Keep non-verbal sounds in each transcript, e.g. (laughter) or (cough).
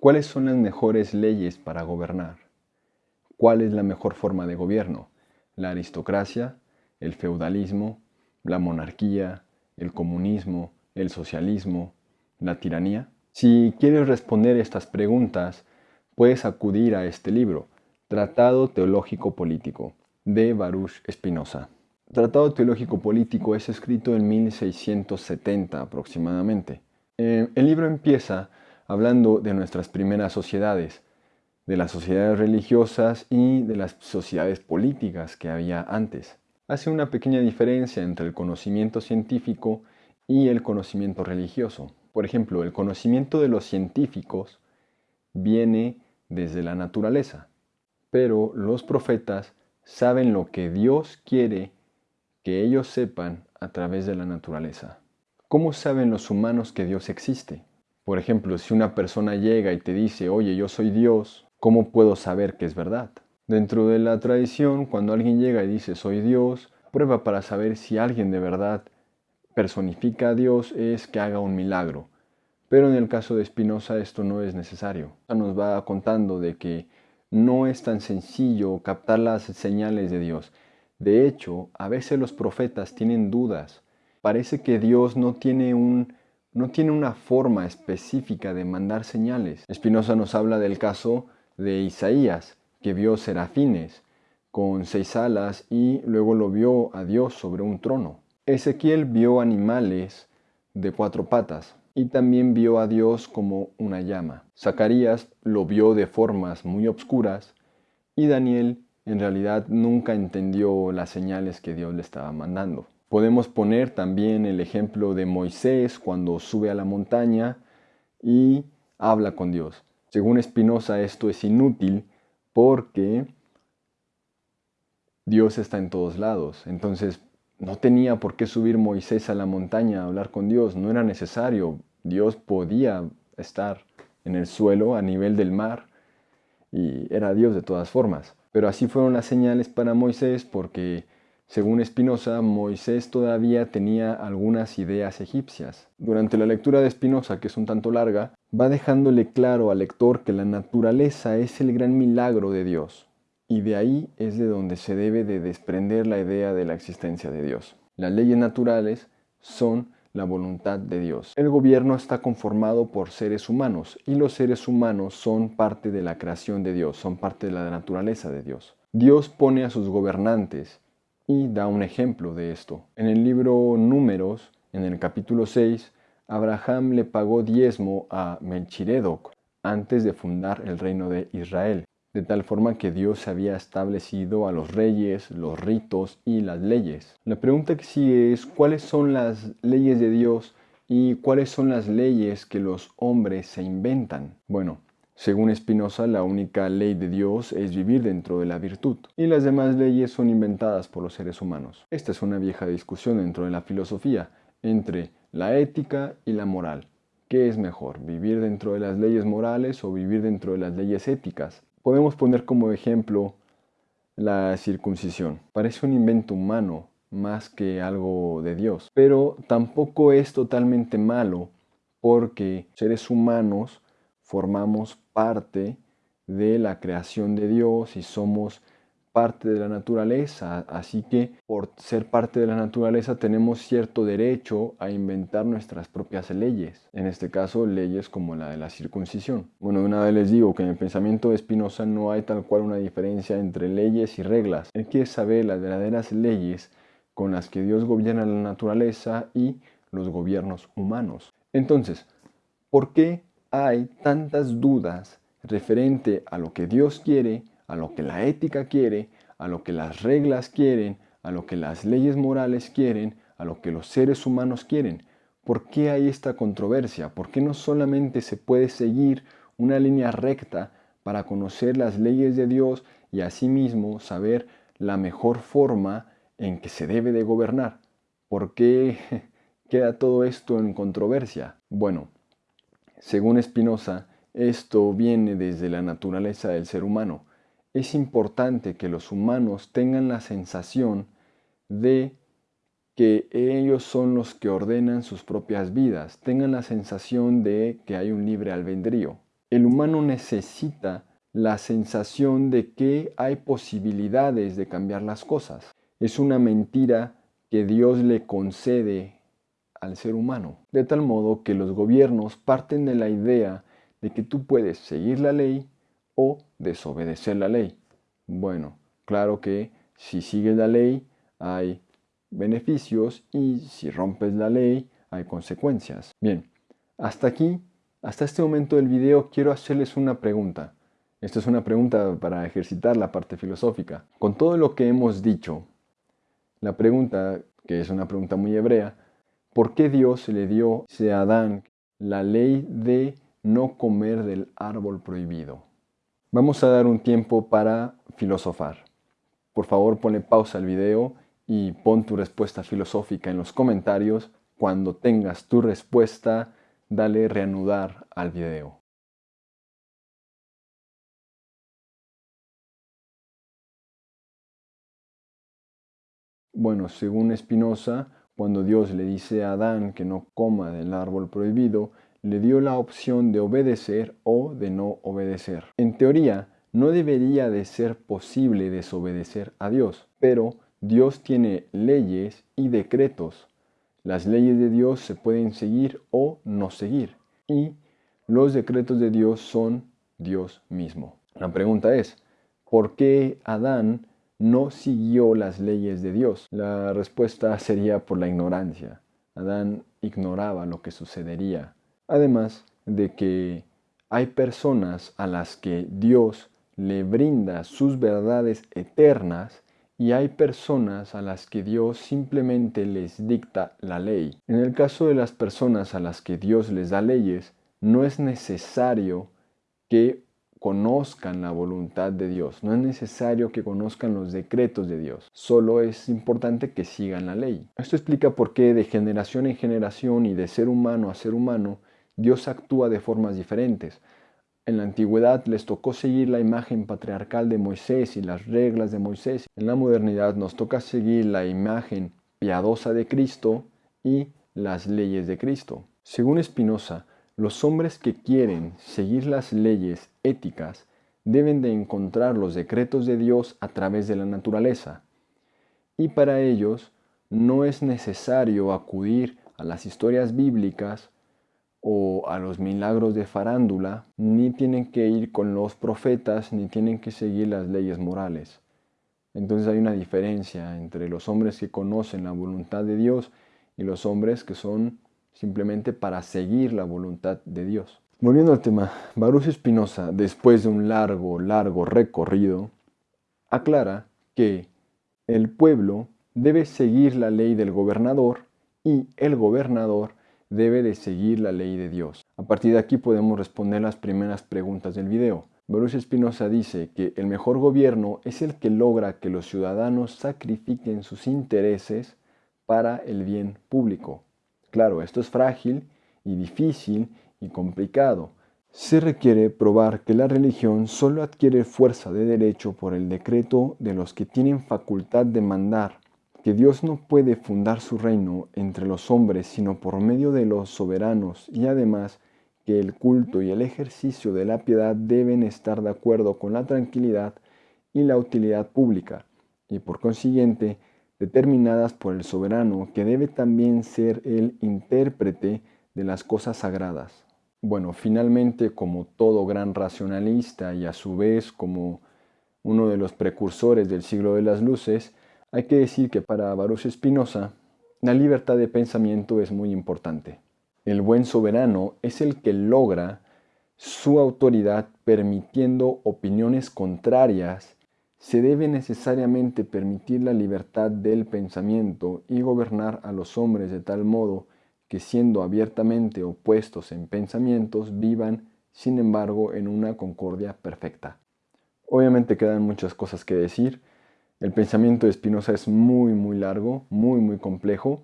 ¿Cuáles son las mejores leyes para gobernar? ¿Cuál es la mejor forma de gobierno? ¿La aristocracia? ¿El feudalismo? ¿La monarquía? ¿El comunismo? ¿El socialismo? ¿La tiranía? Si quieres responder estas preguntas, puedes acudir a este libro, Tratado Teológico Político, de Baruch Spinoza. Tratado Teológico Político es escrito en 1670 aproximadamente. Eh, el libro empieza hablando de nuestras primeras sociedades, de las sociedades religiosas y de las sociedades políticas que había antes. Hace una pequeña diferencia entre el conocimiento científico y el conocimiento religioso. Por ejemplo, el conocimiento de los científicos viene desde la naturaleza, pero los profetas saben lo que Dios quiere que ellos sepan a través de la naturaleza. ¿Cómo saben los humanos que Dios existe? Por ejemplo, si una persona llega y te dice, oye, yo soy Dios, ¿cómo puedo saber que es verdad? Dentro de la tradición, cuando alguien llega y dice, soy Dios, prueba para saber si alguien de verdad personifica a Dios es que haga un milagro. Pero en el caso de Spinoza esto no es necesario. Nos va contando de que no es tan sencillo captar las señales de Dios. De hecho, a veces los profetas tienen dudas. Parece que Dios no tiene un no tiene una forma específica de mandar señales. Espinosa nos habla del caso de Isaías, que vio serafines con seis alas y luego lo vio a Dios sobre un trono. Ezequiel vio animales de cuatro patas y también vio a Dios como una llama. Zacarías lo vio de formas muy obscuras y Daniel en realidad nunca entendió las señales que Dios le estaba mandando. Podemos poner también el ejemplo de Moisés cuando sube a la montaña y habla con Dios. Según Espinosa esto es inútil porque Dios está en todos lados. Entonces no tenía por qué subir Moisés a la montaña a hablar con Dios, no era necesario. Dios podía estar en el suelo a nivel del mar y era Dios de todas formas. Pero así fueron las señales para Moisés porque según Spinoza, Moisés todavía tenía algunas ideas egipcias. Durante la lectura de Spinoza, que es un tanto larga, va dejándole claro al lector que la naturaleza es el gran milagro de Dios, y de ahí es de donde se debe de desprender la idea de la existencia de Dios. Las leyes naturales son la voluntad de Dios. El gobierno está conformado por seres humanos y los seres humanos son parte de la creación de Dios, son parte de la naturaleza de Dios. Dios pone a sus gobernantes y da un ejemplo de esto. En el libro Números, en el capítulo 6, Abraham le pagó diezmo a Melchiredoc antes de fundar el reino de Israel, de tal forma que Dios había establecido a los reyes, los ritos y las leyes. La pregunta que sigue es cuáles son las leyes de Dios y cuáles son las leyes que los hombres se inventan. Bueno, según Spinoza, la única ley de Dios es vivir dentro de la virtud, y las demás leyes son inventadas por los seres humanos. Esta es una vieja discusión dentro de la filosofía entre la ética y la moral. ¿Qué es mejor, vivir dentro de las leyes morales o vivir dentro de las leyes éticas? Podemos poner como ejemplo la circuncisión. Parece un invento humano más que algo de Dios, pero tampoco es totalmente malo porque seres humanos formamos parte de la creación de Dios y somos parte de la naturaleza, así que por ser parte de la naturaleza tenemos cierto derecho a inventar nuestras propias leyes, en este caso leyes como la de la circuncisión. Bueno, una vez les digo que en el pensamiento de Spinoza no hay tal cual una diferencia entre leyes y reglas. Él quiere saber las verdaderas leyes con las que Dios gobierna la naturaleza y los gobiernos humanos. Entonces, ¿por qué hay tantas dudas referente a lo que Dios quiere, a lo que la ética quiere, a lo que las reglas quieren, a lo que las leyes morales quieren, a lo que los seres humanos quieren. ¿Por qué hay esta controversia? ¿Por qué no solamente se puede seguir una línea recta para conocer las leyes de Dios y asimismo saber la mejor forma en que se debe de gobernar? ¿Por qué (laughs) queda todo esto en controversia? Bueno, según Spinoza, esto viene desde la naturaleza del ser humano. Es importante que los humanos tengan la sensación de que ellos son los que ordenan sus propias vidas, tengan la sensación de que hay un libre albedrío. el humano necesita la sensación de que hay posibilidades de cambiar las cosas. Es una mentira que Dios le concede al ser humano. De tal modo que los gobiernos parten de la idea de que tú puedes seguir la ley o desobedecer la ley. Bueno, claro que si sigues la ley hay beneficios y si rompes la ley hay consecuencias. Bien, hasta aquí, hasta este momento del video quiero hacerles una pregunta. Esta es una pregunta para ejercitar la parte filosófica. Con todo lo que hemos dicho, la pregunta, que es una pregunta muy hebrea, ¿por qué Dios le dio a Adán la ley de no comer del árbol prohibido? Vamos a dar un tiempo para filosofar. Por favor, ponle pausa al video y pon tu respuesta filosófica en los comentarios. Cuando tengas tu respuesta, dale reanudar al video. Bueno, según Spinoza, cuando Dios le dice a Adán que no coma del árbol prohibido, le dio la opción de obedecer o de no obedecer. En teoría, no debería de ser posible desobedecer a Dios, pero Dios tiene leyes y decretos. Las leyes de Dios se pueden seguir o no seguir, y los decretos de Dios son Dios mismo. La pregunta es, ¿por qué Adán no siguió las leyes de Dios? La respuesta sería por la ignorancia. Adán ignoraba lo que sucedería Además de que hay personas a las que Dios le brinda sus verdades eternas y hay personas a las que Dios simplemente les dicta la ley. En el caso de las personas a las que Dios les da leyes, no es necesario que conozcan la voluntad de Dios, no es necesario que conozcan los decretos de Dios, solo es importante que sigan la ley. Esto explica por qué de generación en generación y de ser humano a ser humano, Dios actúa de formas diferentes. En la antigüedad les tocó seguir la imagen patriarcal de Moisés y las reglas de Moisés. En la modernidad nos toca seguir la imagen piadosa de Cristo y las leyes de Cristo. Según Spinoza, los hombres que quieren seguir las leyes éticas deben de encontrar los decretos de Dios a través de la naturaleza. Y para ellos no es necesario acudir a las historias bíblicas o a los milagros de farándula, ni tienen que ir con los profetas, ni tienen que seguir las leyes morales. Entonces hay una diferencia entre los hombres que conocen la voluntad de Dios y los hombres que son simplemente para seguir la voluntad de Dios. Volviendo al tema, Baruch Espinosa, después de un largo, largo recorrido, aclara que el pueblo debe seguir la ley del gobernador y el gobernador debe de seguir la ley de Dios. A partir de aquí podemos responder las primeras preguntas del video. Baruch Espinosa dice que el mejor gobierno es el que logra que los ciudadanos sacrifiquen sus intereses para el bien público. Claro, esto es frágil y difícil y complicado. Se requiere probar que la religión solo adquiere fuerza de derecho por el decreto de los que tienen facultad de mandar que Dios no puede fundar su reino entre los hombres sino por medio de los soberanos y además que el culto y el ejercicio de la piedad deben estar de acuerdo con la tranquilidad y la utilidad pública y por consiguiente determinadas por el soberano que debe también ser el intérprete de las cosas sagradas. Bueno, finalmente como todo gran racionalista y a su vez como uno de los precursores del siglo de las luces, hay que decir que para Baruch Spinoza, la libertad de pensamiento es muy importante. El buen soberano es el que logra su autoridad permitiendo opiniones contrarias. Se debe necesariamente permitir la libertad del pensamiento y gobernar a los hombres de tal modo que siendo abiertamente opuestos en pensamientos vivan, sin embargo, en una concordia perfecta. Obviamente quedan muchas cosas que decir, el pensamiento de Spinoza es muy, muy largo, muy, muy complejo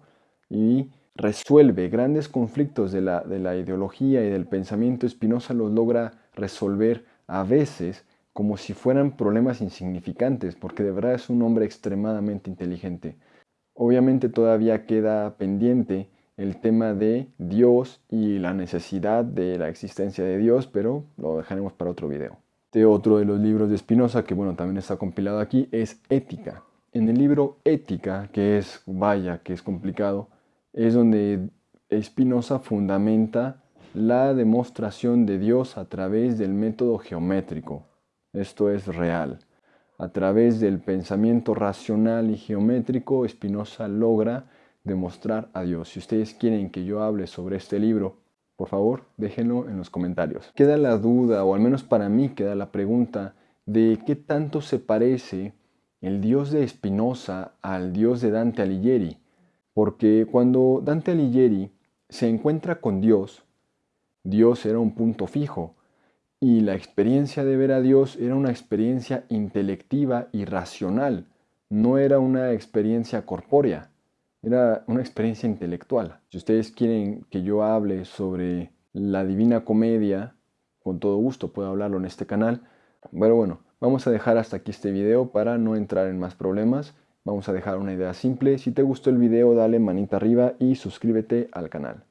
y resuelve grandes conflictos de la, de la ideología y del pensamiento. Spinoza los logra resolver a veces como si fueran problemas insignificantes, porque de verdad es un hombre extremadamente inteligente. Obviamente todavía queda pendiente el tema de Dios y la necesidad de la existencia de Dios, pero lo dejaremos para otro video. Este otro de los libros de Spinoza, que bueno, también está compilado aquí, es Ética. En el libro Ética, que es, vaya, que es complicado, es donde Spinoza fundamenta la demostración de Dios a través del método geométrico. Esto es real. A través del pensamiento racional y geométrico, Spinoza logra demostrar a Dios. Si ustedes quieren que yo hable sobre este libro, por favor, déjenlo en los comentarios. Queda la duda, o al menos para mí queda la pregunta, de qué tanto se parece el Dios de Spinoza al Dios de Dante Alighieri. Porque cuando Dante Alighieri se encuentra con Dios, Dios era un punto fijo, y la experiencia de ver a Dios era una experiencia intelectiva y racional, no era una experiencia corpórea. Era una experiencia intelectual. Si ustedes quieren que yo hable sobre la Divina Comedia, con todo gusto puedo hablarlo en este canal. Pero bueno, vamos a dejar hasta aquí este video para no entrar en más problemas. Vamos a dejar una idea simple. Si te gustó el video, dale manita arriba y suscríbete al canal.